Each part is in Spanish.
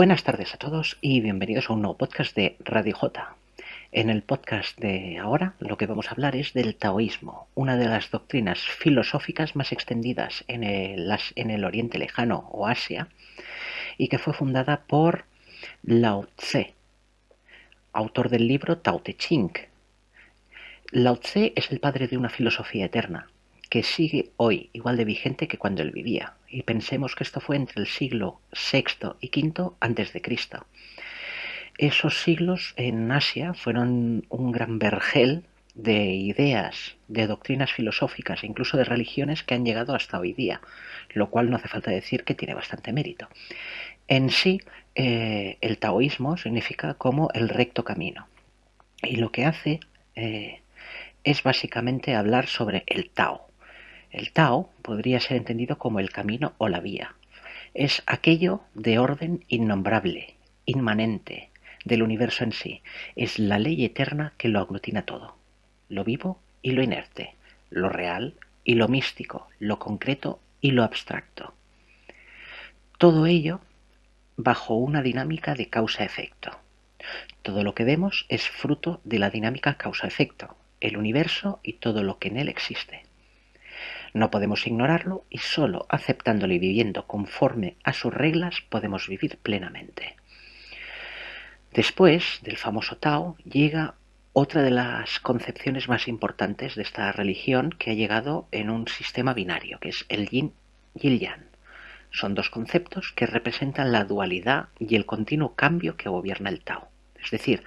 Buenas tardes a todos y bienvenidos a un nuevo podcast de Radio J. En el podcast de ahora lo que vamos a hablar es del taoísmo, una de las doctrinas filosóficas más extendidas en el, en el Oriente Lejano o Asia y que fue fundada por Lao Tse, autor del libro Tao Te Ching. Lao Tse es el padre de una filosofía eterna que sigue hoy igual de vigente que cuando él vivía. Y pensemos que esto fue entre el siglo VI y V antes de Cristo. Esos siglos en Asia fueron un gran vergel de ideas, de doctrinas filosóficas incluso de religiones que han llegado hasta hoy día, lo cual no hace falta decir que tiene bastante mérito. En sí, eh, el taoísmo significa como el recto camino. Y lo que hace eh, es básicamente hablar sobre el Tao. El Tao podría ser entendido como el camino o la vía. Es aquello de orden innombrable, inmanente, del universo en sí. Es la ley eterna que lo aglutina todo. Lo vivo y lo inerte, lo real y lo místico, lo concreto y lo abstracto. Todo ello bajo una dinámica de causa-efecto. Todo lo que vemos es fruto de la dinámica causa-efecto, el universo y todo lo que en él existe. No podemos ignorarlo y solo aceptándolo y viviendo conforme a sus reglas podemos vivir plenamente. Después del famoso Tao llega otra de las concepciones más importantes de esta religión que ha llegado en un sistema binario, que es el yin y el yang. Son dos conceptos que representan la dualidad y el continuo cambio que gobierna el Tao. Es decir,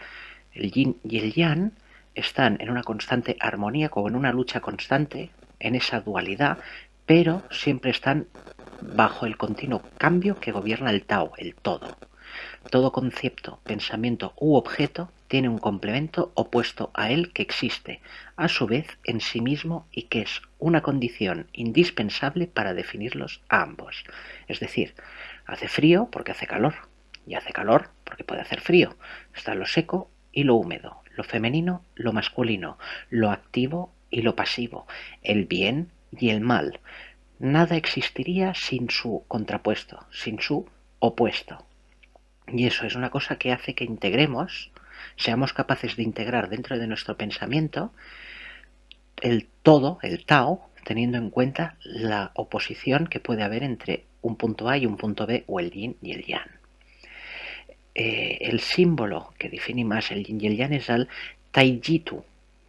el yin y el yang están en una constante armonía, como en una lucha constante, en esa dualidad, pero siempre están bajo el continuo cambio que gobierna el Tao, el todo. Todo concepto, pensamiento u objeto tiene un complemento opuesto a él que existe, a su vez, en sí mismo y que es una condición indispensable para definirlos a ambos. Es decir, hace frío porque hace calor, y hace calor porque puede hacer frío. Está lo seco y lo húmedo, lo femenino, lo masculino, lo activo y lo pasivo, el bien y el mal. Nada existiría sin su contrapuesto, sin su opuesto. Y eso es una cosa que hace que integremos, seamos capaces de integrar dentro de nuestro pensamiento el todo, el Tao, teniendo en cuenta la oposición que puede haber entre un punto A y un punto B o el yin y el yang. Eh, el símbolo que define más el yin y el yang es el taijitu,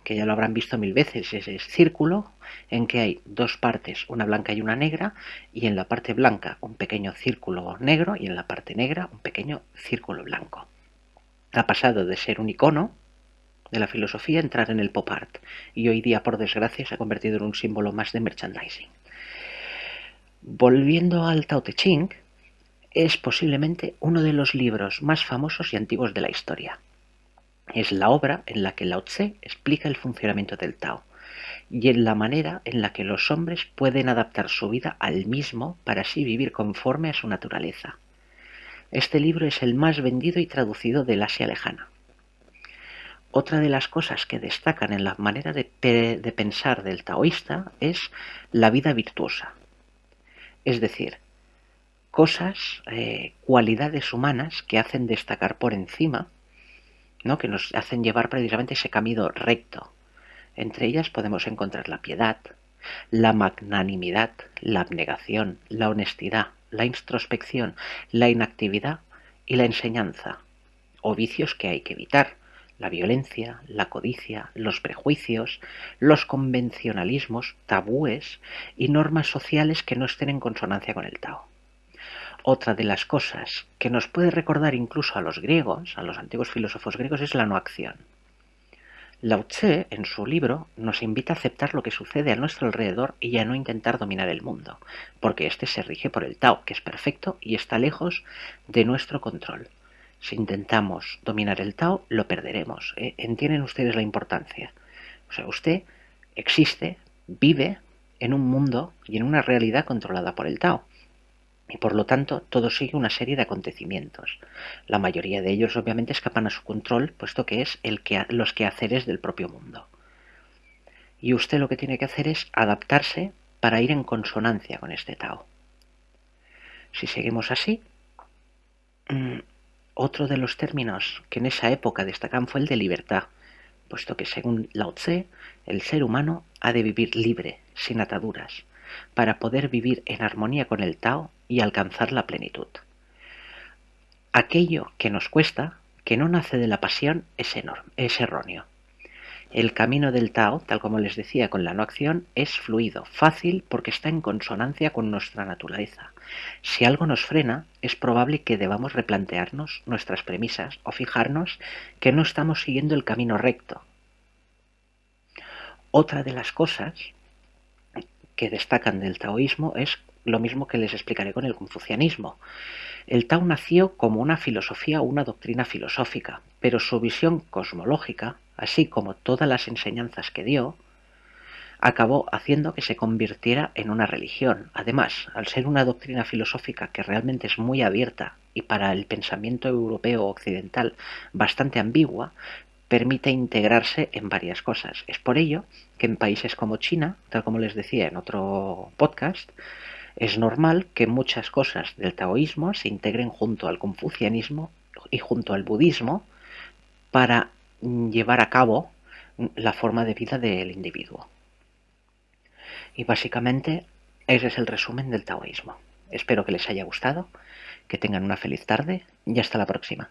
que ya lo habrán visto mil veces, es ese círculo en que hay dos partes, una blanca y una negra, y en la parte blanca un pequeño círculo negro y en la parte negra un pequeño círculo blanco. Ha pasado de ser un icono de la filosofía a entrar en el pop art, y hoy día, por desgracia, se ha convertido en un símbolo más de merchandising. Volviendo al Tao Te Ching, es posiblemente uno de los libros más famosos y antiguos de la historia. Es la obra en la que Lao Tse explica el funcionamiento del Tao y en la manera en la que los hombres pueden adaptar su vida al mismo para así vivir conforme a su naturaleza. Este libro es el más vendido y traducido del Asia lejana. Otra de las cosas que destacan en la manera de, de pensar del taoísta es la vida virtuosa. Es decir, cosas, eh, cualidades humanas que hacen destacar por encima, que nos hacen llevar precisamente ese camino recto. Entre ellas podemos encontrar la piedad, la magnanimidad, la abnegación, la honestidad, la introspección, la inactividad y la enseñanza, o vicios que hay que evitar, la violencia, la codicia, los prejuicios, los convencionalismos, tabúes y normas sociales que no estén en consonancia con el Tao. Otra de las cosas que nos puede recordar incluso a los griegos, a los antiguos filósofos griegos, es la no acción. Lao Tse, en su libro, nos invita a aceptar lo que sucede a nuestro alrededor y a no intentar dominar el mundo, porque éste se rige por el Tao, que es perfecto y está lejos de nuestro control. Si intentamos dominar el Tao, lo perderemos. ¿eh? ¿Entienden ustedes la importancia? O sea, usted existe, vive en un mundo y en una realidad controlada por el Tao y por lo tanto todo sigue una serie de acontecimientos. La mayoría de ellos obviamente escapan a su control, puesto que es el que, los quehaceres del propio mundo. Y usted lo que tiene que hacer es adaptarse para ir en consonancia con este Tao. Si seguimos así, mm, Otro de los términos que en esa época destacan fue el de libertad, puesto que según Lao Tse, el ser humano ha de vivir libre, sin ataduras, para poder vivir en armonía con el Tao y alcanzar la plenitud. Aquello que nos cuesta, que no nace de la pasión, es, enorme, es erróneo. El camino del Tao, tal como les decía con la no acción, es fluido, fácil, porque está en consonancia con nuestra naturaleza. Si algo nos frena, es probable que debamos replantearnos nuestras premisas o fijarnos que no estamos siguiendo el camino recto. Otra de las cosas que destacan del taoísmo es lo mismo que les explicaré con el confucianismo. El Tao nació como una filosofía o una doctrina filosófica, pero su visión cosmológica así como todas las enseñanzas que dio, acabó haciendo que se convirtiera en una religión. Además, al ser una doctrina filosófica que realmente es muy abierta y para el pensamiento europeo occidental bastante ambigua, permite integrarse en varias cosas. Es por ello que en países como China, tal como les decía en otro podcast, es normal que muchas cosas del taoísmo se integren junto al confucianismo y junto al budismo para llevar a cabo la forma de vida del individuo. Y básicamente ese es el resumen del taoísmo. Espero que les haya gustado, que tengan una feliz tarde y hasta la próxima.